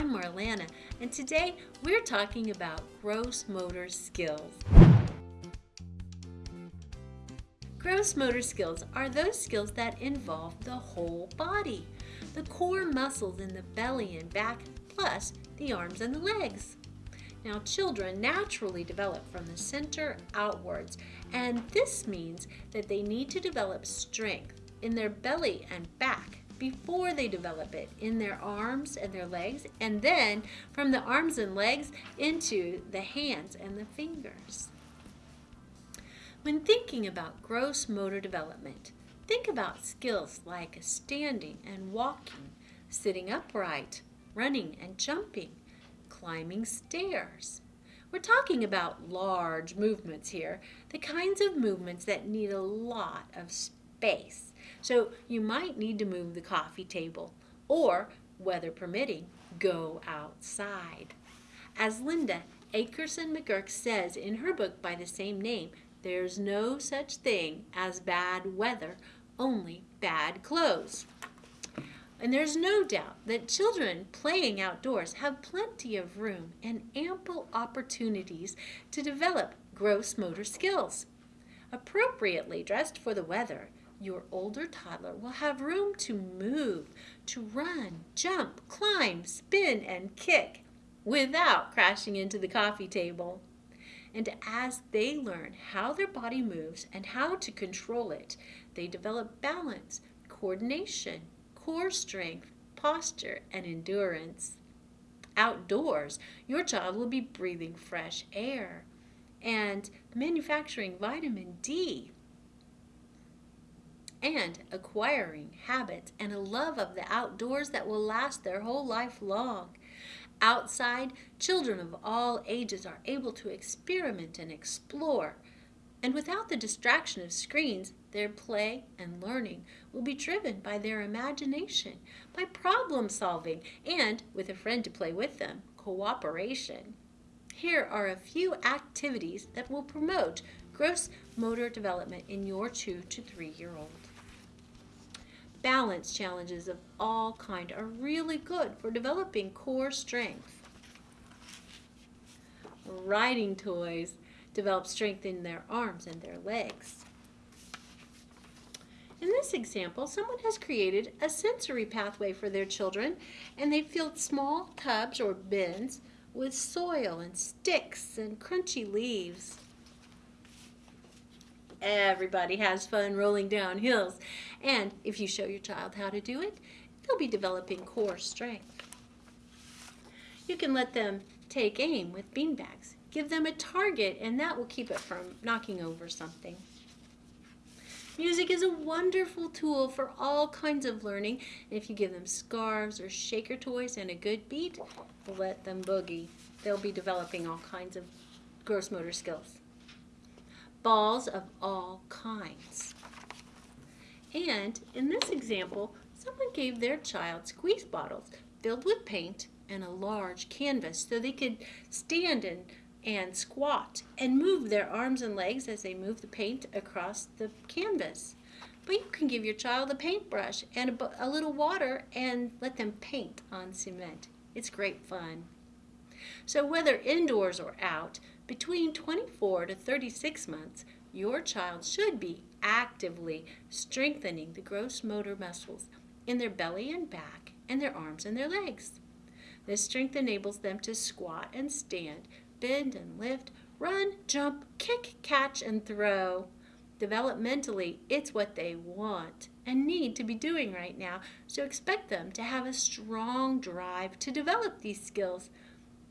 I'm Marlana, and today we're talking about gross motor skills. Gross motor skills are those skills that involve the whole body, the core muscles in the belly and back, plus the arms and the legs. Now, children naturally develop from the center outwards, and this means that they need to develop strength in their belly and back before they develop it in their arms and their legs, and then from the arms and legs into the hands and the fingers. When thinking about gross motor development, think about skills like standing and walking, sitting upright, running and jumping, climbing stairs. We're talking about large movements here, the kinds of movements that need a lot of space. So you might need to move the coffee table or, weather permitting, go outside. As Linda Akerson McGurk says in her book by the same name, there's no such thing as bad weather, only bad clothes. And there's no doubt that children playing outdoors have plenty of room and ample opportunities to develop gross motor skills. Appropriately dressed for the weather, your older toddler will have room to move, to run, jump, climb, spin, and kick without crashing into the coffee table. And as they learn how their body moves and how to control it, they develop balance, coordination, core strength, posture, and endurance. Outdoors, your child will be breathing fresh air and manufacturing vitamin D and acquiring habits and a love of the outdoors that will last their whole life long. Outside, children of all ages are able to experiment and explore. And without the distraction of screens, their play and learning will be driven by their imagination, by problem solving, and, with a friend to play with them, cooperation. Here are a few activities that will promote gross motor development in your two to three year old. Balance challenges of all kind are really good for developing core strength. Riding toys develop strength in their arms and their legs. In this example, someone has created a sensory pathway for their children and they filled small tubs or bins with soil and sticks and crunchy leaves. Everybody has fun rolling down hills. And if you show your child how to do it, they'll be developing core strength. You can let them take aim with beanbags. Give them a target and that will keep it from knocking over something. Music is a wonderful tool for all kinds of learning. And if you give them scarves or shaker toys and a good beat, let them boogie. They'll be developing all kinds of gross motor skills balls of all kinds. And in this example, someone gave their child squeeze bottles filled with paint and a large canvas so they could stand and, and squat and move their arms and legs as they move the paint across the canvas. But you can give your child a paintbrush and a, a little water and let them paint on cement. It's great fun. So whether indoors or out, between 24 to 36 months, your child should be actively strengthening the gross motor muscles in their belly and back and their arms and their legs. This strength enables them to squat and stand, bend and lift, run, jump, kick, catch, and throw. Developmentally, it's what they want and need to be doing right now, so expect them to have a strong drive to develop these skills.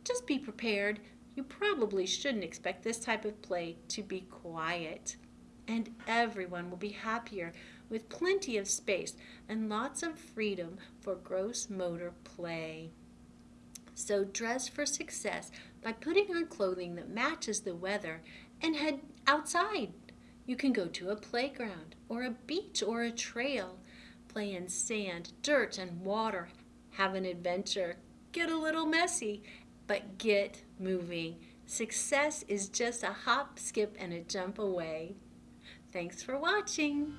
Just be prepared you probably shouldn't expect this type of play to be quiet. And everyone will be happier with plenty of space and lots of freedom for gross motor play. So dress for success by putting on clothing that matches the weather and head outside. You can go to a playground or a beach or a trail, play in sand, dirt, and water, have an adventure, get a little messy, but get moving. Success is just a hop, skip, and a jump away. Thanks for watching.